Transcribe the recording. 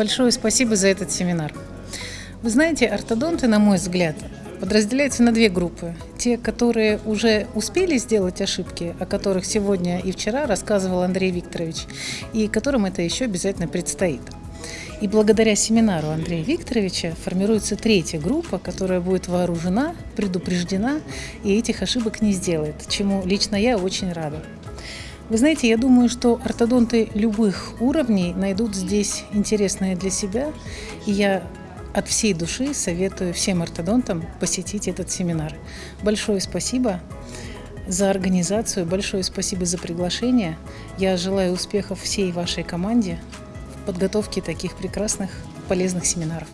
Большое спасибо за этот семинар. Вы знаете, ортодонты, на мой взгляд, подразделяются на две группы. Те, которые уже успели сделать ошибки, о которых сегодня и вчера рассказывал Андрей Викторович, и которым это еще обязательно предстоит. И благодаря семинару Андрея Викторовича формируется третья группа, которая будет вооружена, предупреждена и этих ошибок не сделает, чему лично я очень рада. Вы знаете, я думаю, что ортодонты любых уровней найдут здесь интересное для себя, и я от всей души советую всем ортодонтам посетить этот семинар. Большое спасибо за организацию, большое спасибо за приглашение. Я желаю успехов всей вашей команде в подготовке таких прекрасных, полезных семинаров.